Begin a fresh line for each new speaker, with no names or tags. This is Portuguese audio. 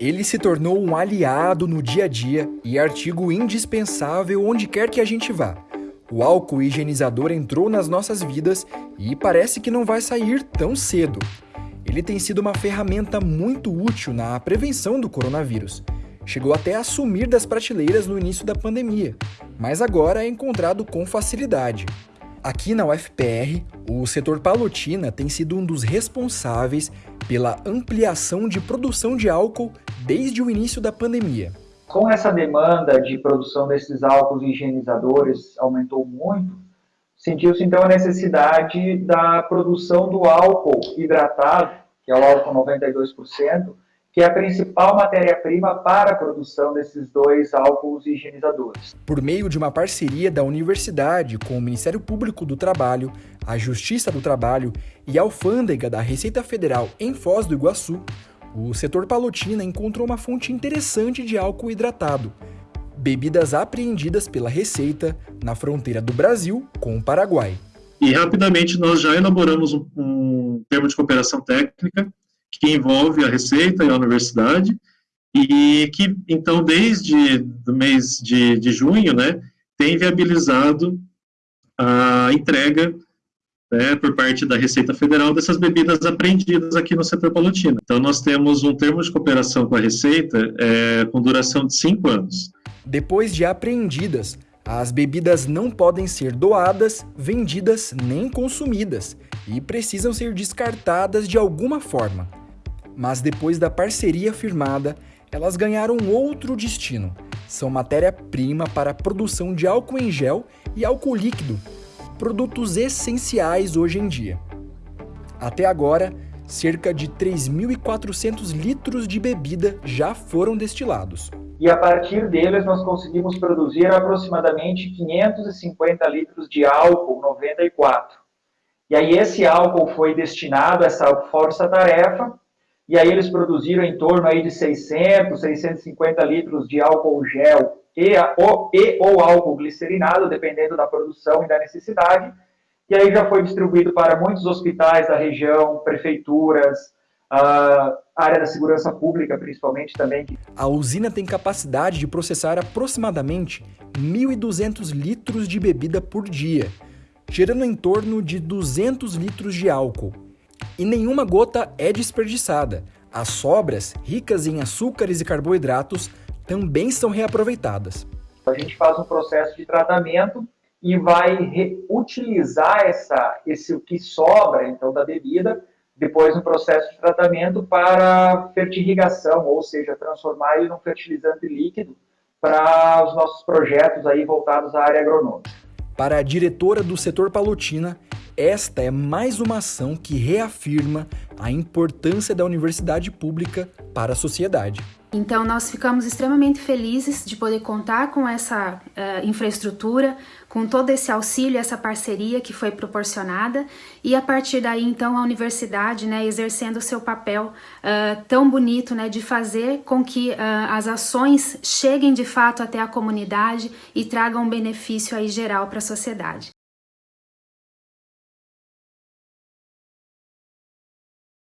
Ele se tornou um aliado no dia a dia e artigo indispensável onde quer que a gente vá. O álcool higienizador entrou nas nossas vidas e parece que não vai sair tão cedo. Ele tem sido uma ferramenta muito útil na prevenção do coronavírus. Chegou até a sumir das prateleiras no início da pandemia, mas agora é encontrado com facilidade. Aqui na UFPR, o setor Palotina tem sido um dos responsáveis pela ampliação de produção de álcool desde o início da pandemia.
Com essa demanda de produção desses álcools higienizadores aumentou muito, sentiu-se então a necessidade da produção do álcool hidratado, que é o álcool 92%, que é a principal matéria-prima para a produção desses dois álcools higienizadores.
Por meio de uma parceria da universidade com o Ministério Público do Trabalho, a Justiça do Trabalho e a Alfândega da Receita Federal em Foz do Iguaçu, o setor Palotina encontrou uma fonte interessante de álcool hidratado, bebidas apreendidas pela Receita na fronteira do Brasil com o Paraguai.
E rapidamente nós já elaboramos um, um termo de cooperação técnica que envolve a Receita e a Universidade, e que, então, desde o mês de, de junho, né, tem viabilizado a entrega né, por parte da Receita Federal dessas bebidas apreendidas aqui no setor palutino. Então, nós temos um termo de cooperação com a Receita é, com duração de cinco anos.
Depois de apreendidas, as bebidas não podem ser doadas, vendidas nem consumidas e precisam ser descartadas de alguma forma mas depois da parceria firmada, elas ganharam outro destino. São matéria-prima para a produção de álcool em gel e álcool líquido, produtos essenciais hoje em dia. Até agora, cerca de 3.400 litros de bebida já foram destilados.
E a partir deles nós conseguimos produzir aproximadamente 550 litros de álcool 94. E aí esse álcool foi destinado a essa força-tarefa e aí eles produziram em torno aí de 600, 650 litros de álcool gel e, ou, e, ou álcool glicerinado, dependendo da produção e da necessidade, e aí já foi distribuído para muitos hospitais da região, prefeituras, a área da segurança pública, principalmente também.
A usina tem capacidade de processar aproximadamente 1.200 litros de bebida por dia, gerando em torno de 200 litros de álcool e nenhuma gota é desperdiçada. As sobras, ricas em açúcares e carboidratos, também são reaproveitadas.
A gente faz um processo de tratamento e vai reutilizar essa, esse o que sobra então da bebida depois no processo de tratamento para fertirrigação, ou seja, transformar ele num fertilizante líquido para os nossos projetos aí voltados à área agronômica.
Para a diretora do setor Palotina, esta é mais uma ação que reafirma a importância da universidade pública para a sociedade.
Então, nós ficamos extremamente felizes de poder contar com essa uh, infraestrutura, com todo esse auxílio, essa parceria que foi proporcionada, e a partir daí, então, a universidade, né, exercendo o seu papel uh, tão bonito, né, de fazer com que uh, as ações cheguem de fato até a comunidade e tragam um benefício aí geral para a sociedade.